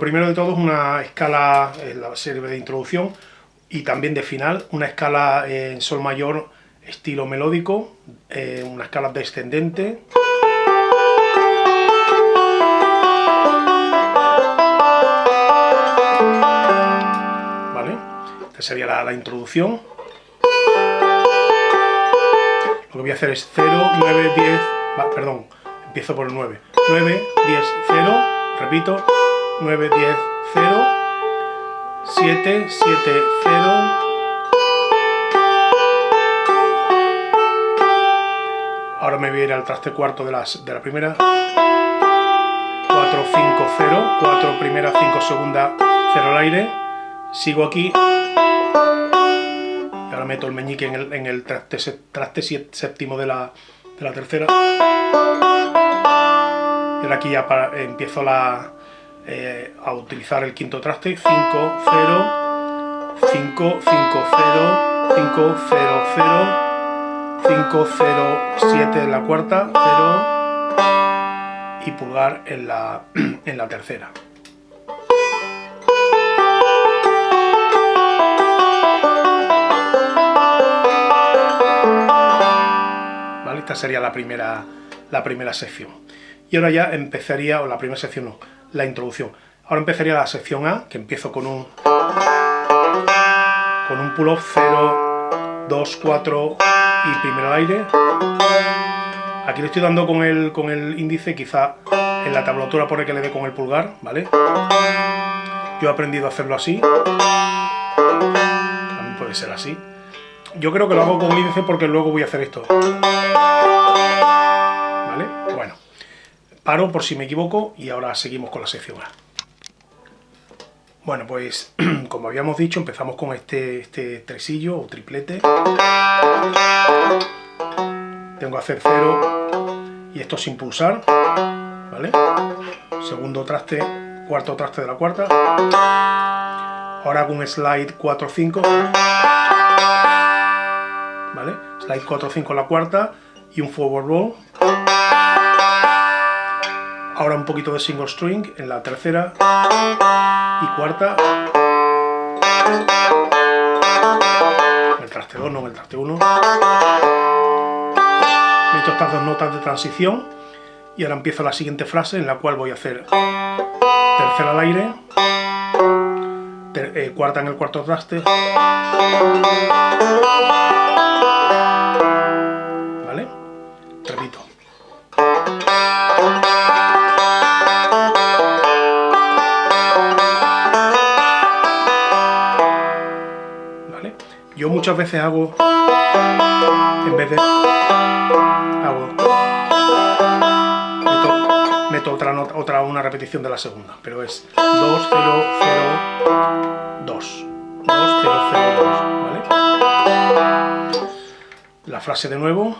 primero de todo es una escala, la serie de introducción y también de final, una escala en sol mayor estilo melódico, eh, una escala descendente. ¿Vale? Esta sería la, introducción. Lo que voy a hacer es 0, 9, 10, perdón, empiezo por el 9. 9, 10, 0, repito, 9, 10, 0, 7, 7, 0, Ahora me voy a ir al traste cuarto de, la primera. 4, 5, 0. 4 primera, 5 segunda, 0 al aire. Sigo aquí. Y ahora meto el meñique en el, traste, traste, séptimo de la, de la tercera. Y ahora aquí ya para, empiezo la, eh, a utilizar el quinto traste. 5, 0, 5, 5, 0, 5, 0, 0. 5, 0, 7 en la cuarta, 0 y pulgar en la, en la tercera. ¿Vale? Esta sería la primera, la primera sección. Y ahora ya empezaría, o la primera sección no, la introducción. Ahora empezaría la sección A, que empiezo con un con un pull-off 0, 2, 4, y primero al aire. Aquí le estoy dando con el, con el índice, quizá en la tablatura pone que le dé con el pulgar, ¿vale? Yo he aprendido a hacerlo así. También puede ser así. Yo creo que lo hago con el índice porque luego voy a hacer esto. Paro por si me equivoco y ahora seguimos con la sección A. Bueno, pues como habíamos dicho, empezamos con este, este tresillo o triplete. Tengo que hacer cero y esto sin pulsar, ¿vale? Segundo traste, cuarto traste de la cuarta. Ahora hago un slide 4-5, ¿vale? Slide 4-5 en la cuarta y un forward roll. Ahora un poquito de single string en la tercera y cuarta. En el traste 2, no en el traste 1. Meto estas dos notas de transición y ahora empiezo la siguiente frase en la cual voy a hacer tercera al aire, eh, cuarta en el cuarto traste, ¿vale? Repito. Muchas veces hago, en vez de, hago, meto, otra, nota, otra una repetición de la segunda, pero es 2, 0, 0, 2. 2, 0, 0, 2, ¿vale? La frase de nuevo.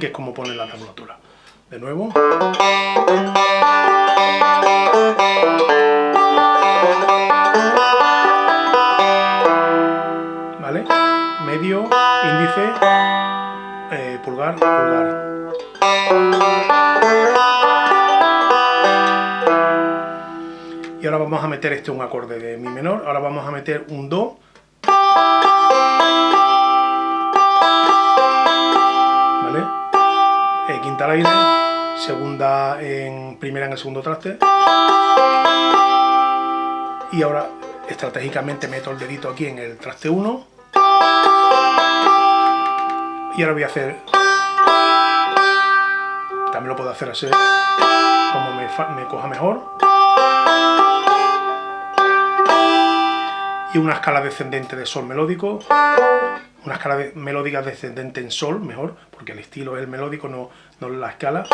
Que es como pone la tablatura. De nuevo. ¿Vale? Medio, índice, eh, pulgar, pulgar. Y ahora vamos a meter este un acorde de mi menor, ahora vamos a meter un do aire, segunda en primera en el segundo traste. Y ahora estratégicamente meto el dedito aquí en el traste 1. Y ahora voy a hacer... También lo puedo hacer así, como me, me coja mejor. Y una escala descendente de sol melódico una escala melódica descendente en sol, mejor, porque el estilo es el melódico, no, no la escala.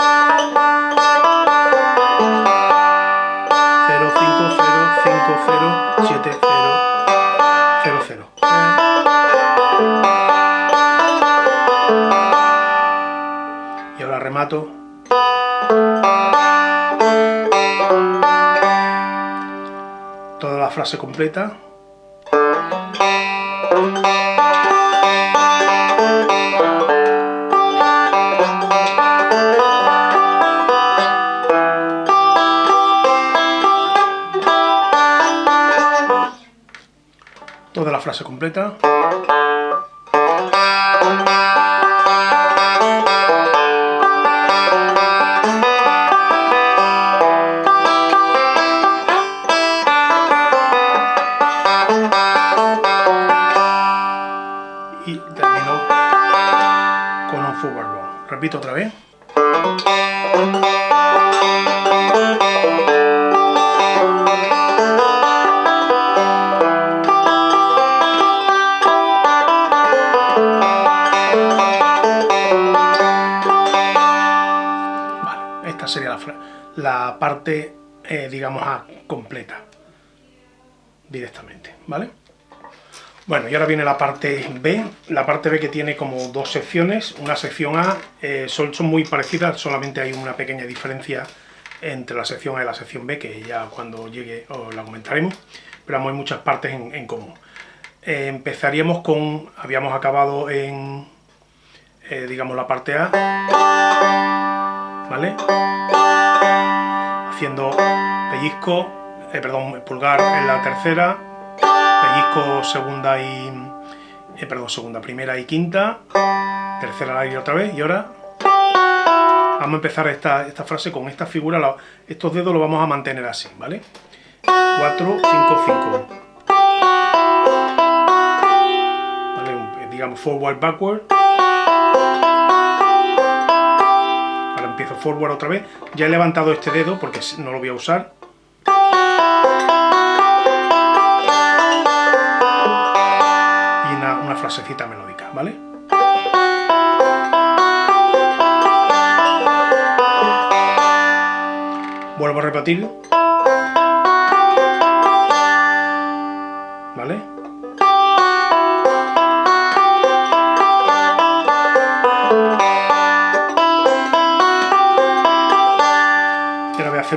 0, 5, 0, 5, 0, 7, 0, 0, 0. Y ahora remato. Todas la frase completa. Toda la frase completa. La, parte, eh, digamos, A completa directamente, ¿vale? Bueno, y ahora viene la parte B, la parte B que tiene como dos secciones, una sección A, eh, son, muy parecidas, solamente hay una pequeña diferencia entre la sección A y la sección B, que ya cuando llegue os la comentaremos, pero hay muchas partes en, común. Eh, empezaríamos con, habíamos acabado en, digamos, la parte A, ¿vale? Haciendo pellizco, perdón, pulgar en la tercera, pellizco segunda y... Eh, perdón, segunda, primera y quinta, tercera al aire otra vez, y ahora vamos a empezar esta, esta frase con esta figura, estos dedos los vamos a mantener así, ¿vale? 4, 5, 5. ¿Vale? Eh, digamos forward, backward. Empiezo forward otra vez. Ya he levantado este dedo porque no lo voy a usar. frasecita melódica, ¿vale? Vuelvo a repetir.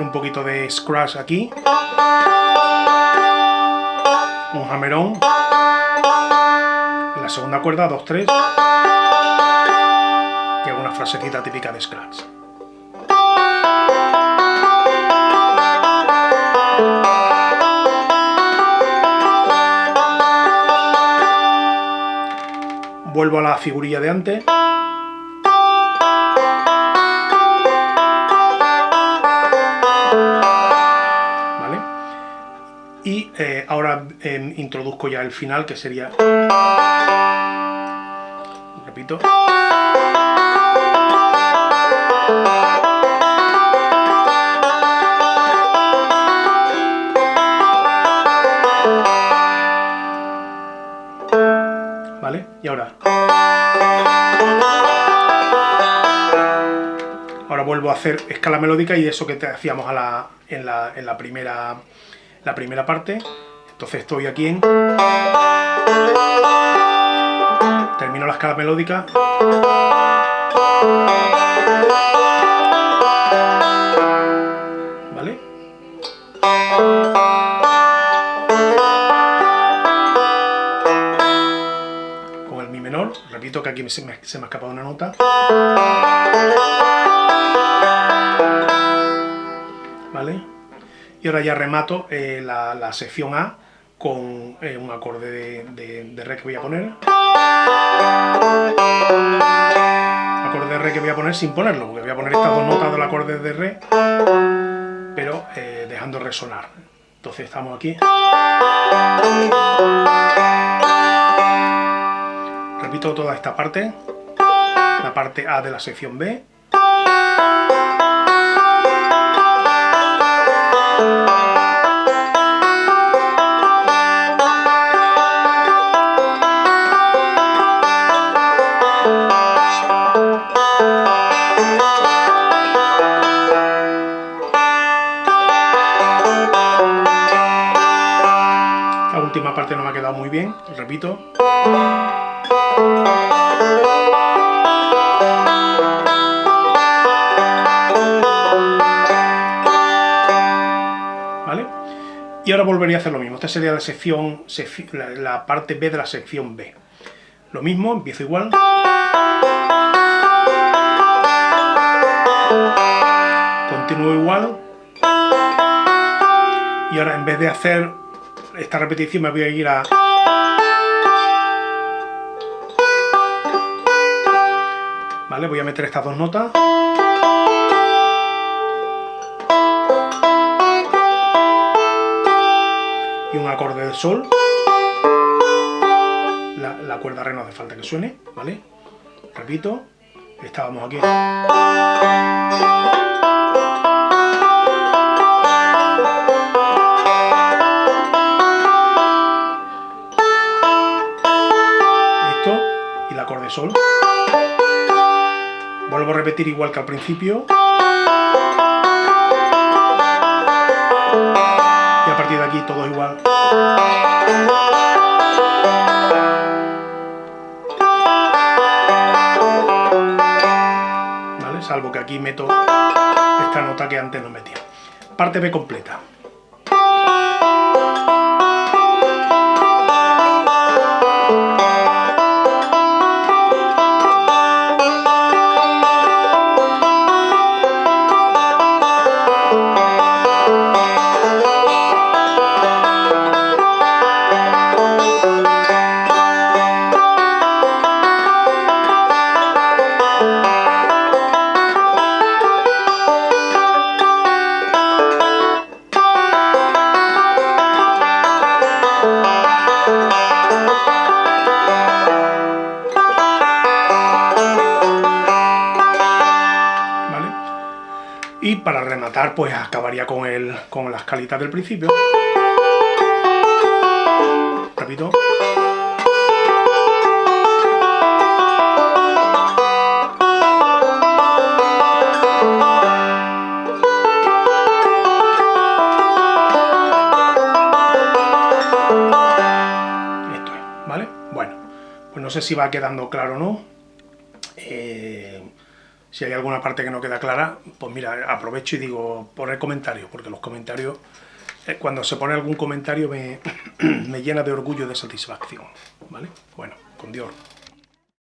Un poquito de scratch aquí. Un hammerón segunda cuerda, 2, 3 y hago una frasecita típica de Scratch. Vuelvo a la figurilla de antes. Eh, ahora em, introduzco ya el final que sería repito ¿vale? y ahora ahora vuelvo a hacer escala melódica y eso que te hacíamos en, la, en la primera la primera parte. Entonces estoy aquí en... Termino la escala melódica. ¿Vale? Con el mi menor. Repito que aquí se me, ha escapado una nota. ¿Vale? Y ahora ya remato eh, la, sección A con eh, un acorde de, Re que voy a poner. Acorde de Re que voy a poner sin ponerlo, porque voy a poner estas dos notas del acorde de Re, pero eh, dejando resonar. Entonces estamos aquí. Repito toda esta parte, la parte A de la sección B. muy bien, repito. ¿Vale? Y ahora volvería a hacer lo mismo. Esta sería la sección, la parte B de la sección B. Lo mismo, empiezo igual. Continúo igual. Y ahora en vez de hacer esta repetición me voy a ir a... ¿Vale? Voy a meter estas dos notas. Y un acorde de sol. La, cuerda re no hace falta que suene, ¿vale? Repito, estábamos aquí. Igual que al principio. Y a partir de aquí todo igual. ¿Vale? Salvo que aquí meto esta nota que antes no metía. Parte B completa. Para rematar, pues acabaría con, el, con las calitas del principio. Repito. Esto es, ¿vale? Bueno, pues no sé si va quedando claro o no. Si hay alguna parte que no queda clara, pues mira, aprovecho y digo, poner comentarios, porque los comentarios, eh, cuando se pone algún comentario me, me llena de orgullo y de satisfacción, ¿vale? Bueno, con Dios.